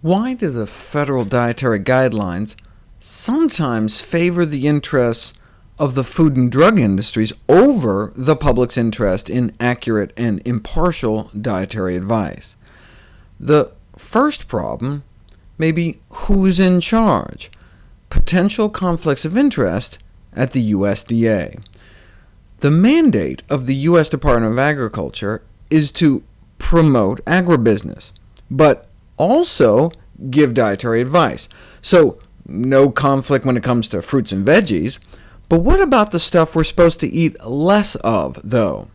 Why do the federal dietary guidelines sometimes favor the interests of the food and drug industries over the public's interest in accurate and impartial dietary advice? The first problem may be who's in charge, potential conflicts of interest at the USDA. The mandate of the U.S. Department of Agriculture is to promote agribusiness, but also give dietary advice. So no conflict when it comes to fruits and veggies. But what about the stuff we're supposed to eat less of, though?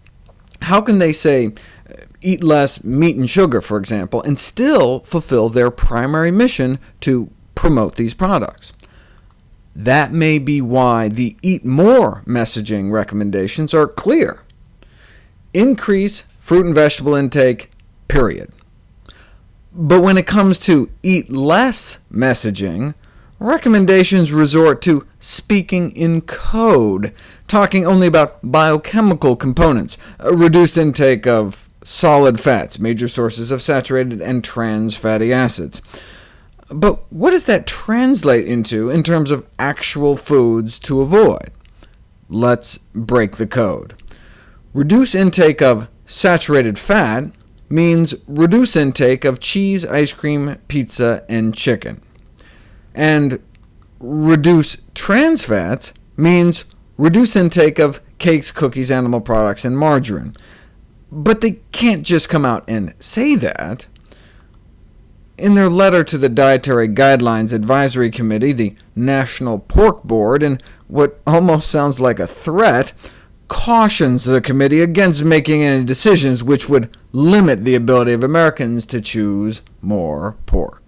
How can they say, uh, eat less meat and sugar, for example, and still fulfill their primary mission to promote these products? That may be why the Eat More messaging recommendations are clear. Increase fruit and vegetable intake, period. But when it comes to eat less messaging, recommendations resort to speaking in code, talking only about biochemical components, a reduced intake of solid fats, major sources of saturated and trans fatty acids. But what does that translate into in terms of actual foods to avoid? Let's break the code. Reduce intake of saturated fat means reduce intake of cheese, ice cream, pizza, and chicken. And reduce trans fats means reduce intake of cakes, cookies, animal products, and margarine. But they can't just come out and say that. In their letter to the Dietary Guidelines Advisory Committee, the National Pork Board, in what almost sounds like a threat, cautions the committee against making any decisions which would limit the ability of Americans to choose more pork.